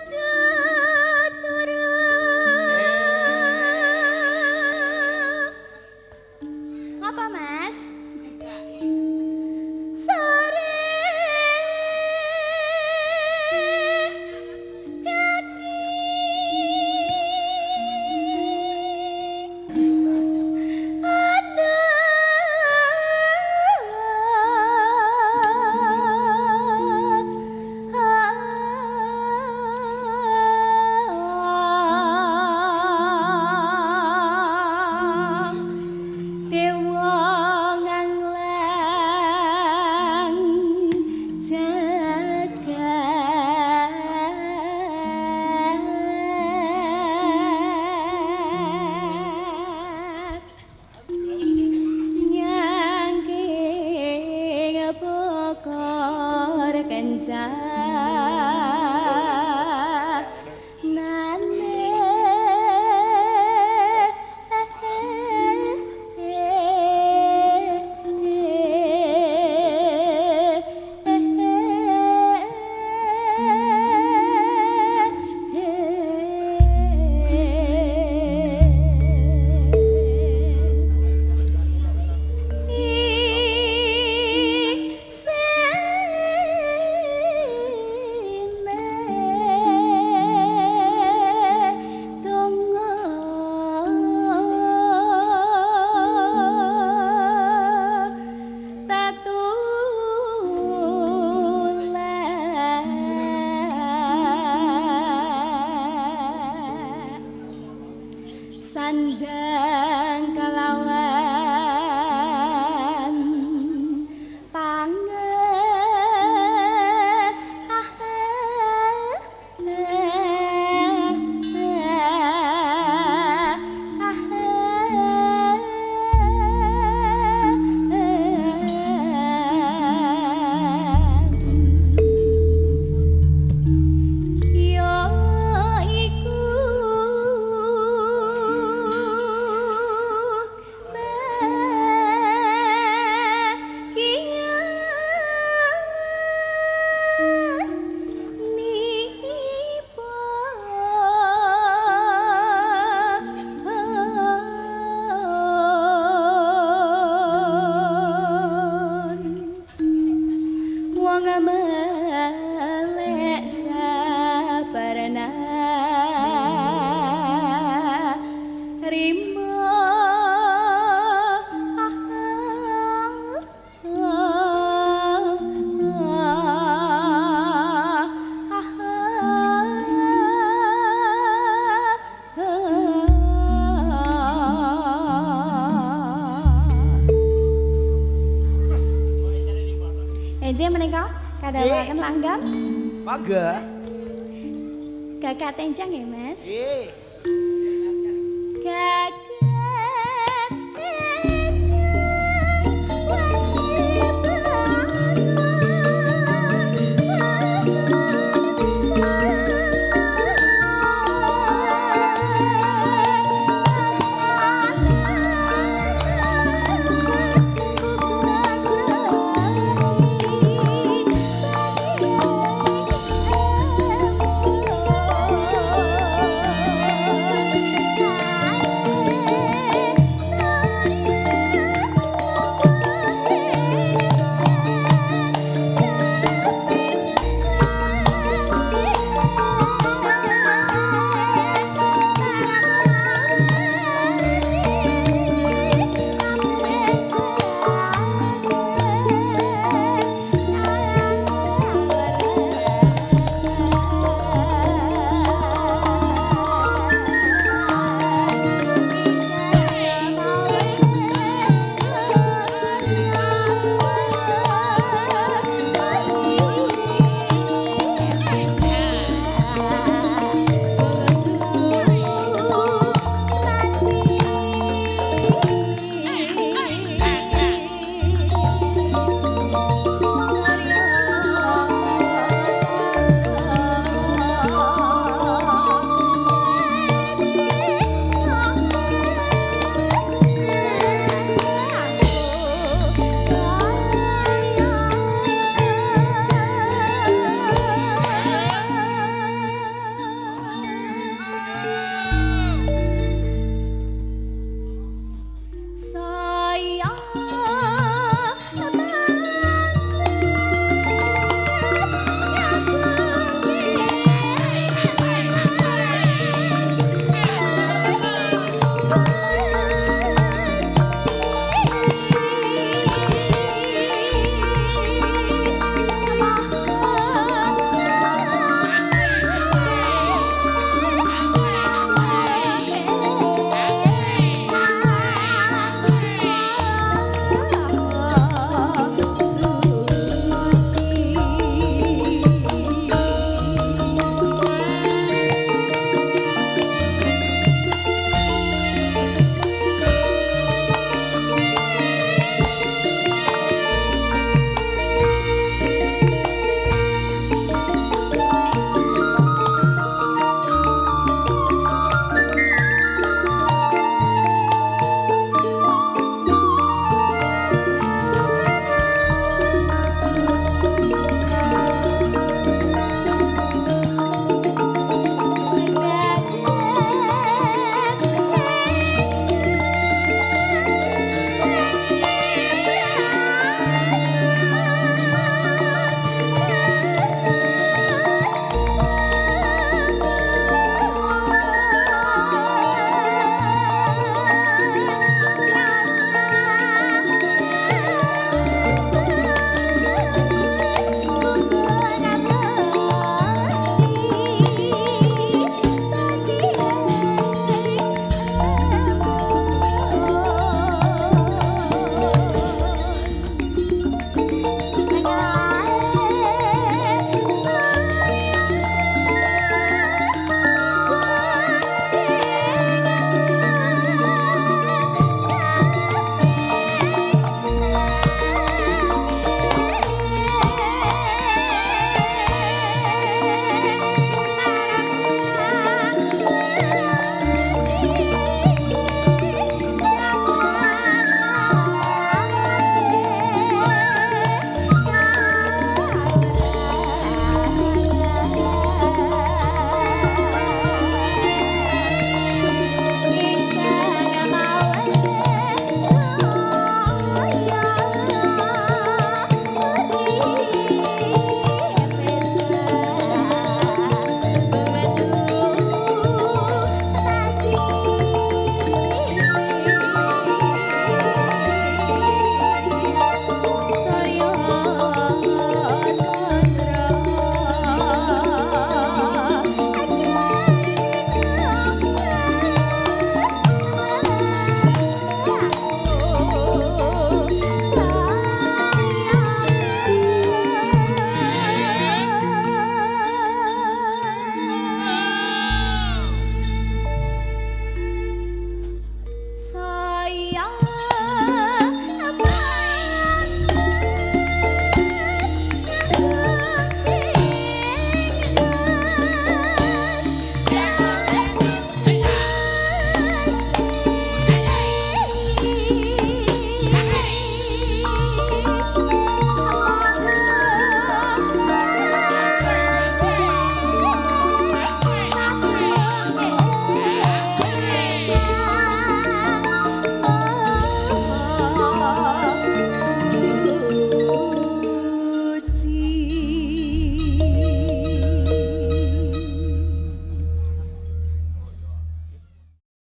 angels. Enje menika kadawaken langgam. Mangga. Kakak tenjang ya, Mas. Nggih.